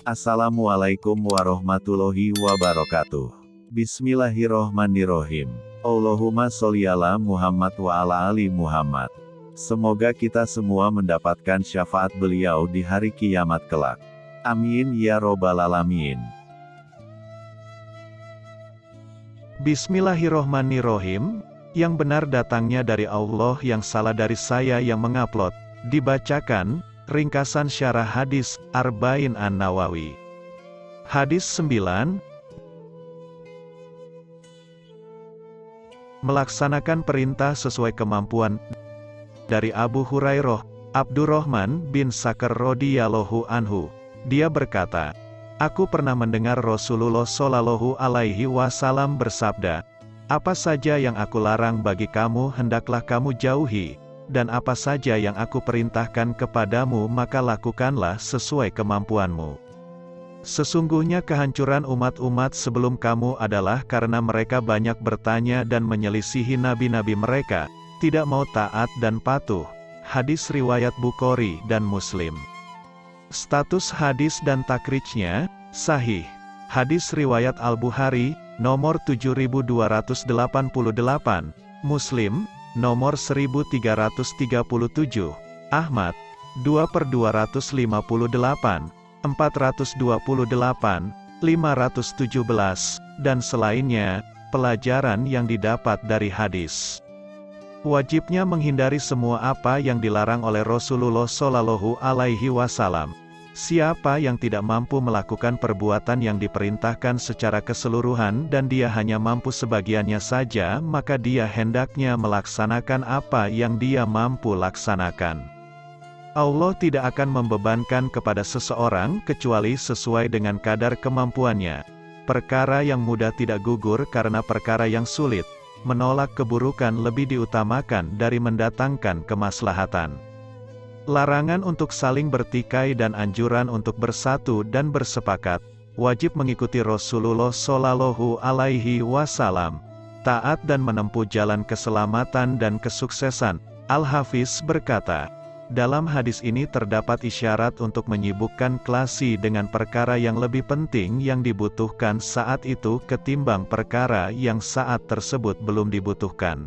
Assalamualaikum warahmatullahi wabarakatuh. Bismillahirrohmanirrohim. Allahumma sholli ala Muhammad wa ala ali Muhammad. Semoga kita semua mendapatkan syafaat beliau di hari kiamat kelak. Amin ya robbal alamin. Bismillahirrohmanirrohim, yang benar datangnya dari Allah yang salah dari saya yang mengupload, dibacakan, ringkasan syarah hadis, Arba'in An-Nawawi. Hadis 9, Melaksanakan perintah sesuai kemampuan. Dari Abu Hurairah, Abdurrahman bin Sakar radhiyallahu anhu, dia berkata, Aku pernah mendengar Rasulullah Shallallahu alaihi wasallam bersabda, apa saja yang aku larang bagi kamu hendaklah kamu jauhi, dan apa saja yang aku perintahkan kepadamu maka lakukanlah sesuai kemampuanmu. Sesungguhnya kehancuran umat-umat sebelum kamu adalah karena mereka banyak bertanya dan menyelisihi nabi-nabi mereka, tidak mau taat dan patuh. Hadis riwayat Bukhari dan Muslim. Status hadis dan takrijnya, sahih. Hadis riwayat Al-Bukhari, nomor 7288, Muslim, nomor 1337, Ahmad, 2 per 258, 428, 517, dan selainnya, pelajaran yang didapat dari hadis. Wajibnya menghindari semua apa yang dilarang oleh Rasulullah Shallallahu Alaihi Wasallam. Siapa yang tidak mampu melakukan perbuatan yang diperintahkan secara keseluruhan dan dia hanya mampu sebagiannya saja, maka dia hendaknya melaksanakan apa yang dia mampu laksanakan. Allah tidak akan membebankan kepada seseorang kecuali sesuai dengan kadar kemampuannya. Perkara yang mudah tidak gugur karena perkara yang sulit. Menolak keburukan lebih diutamakan dari mendatangkan kemaslahatan. Larangan untuk saling bertikai dan anjuran untuk bersatu dan bersepakat, wajib mengikuti Rasulullah Shallallahu Alaihi Wasallam, taat dan menempuh jalan keselamatan dan kesuksesan. Al-Hafiz berkata, dalam hadis ini terdapat isyarat untuk menyibukkan klasi dengan perkara yang lebih penting yang dibutuhkan saat itu ketimbang perkara yang saat tersebut belum dibutuhkan.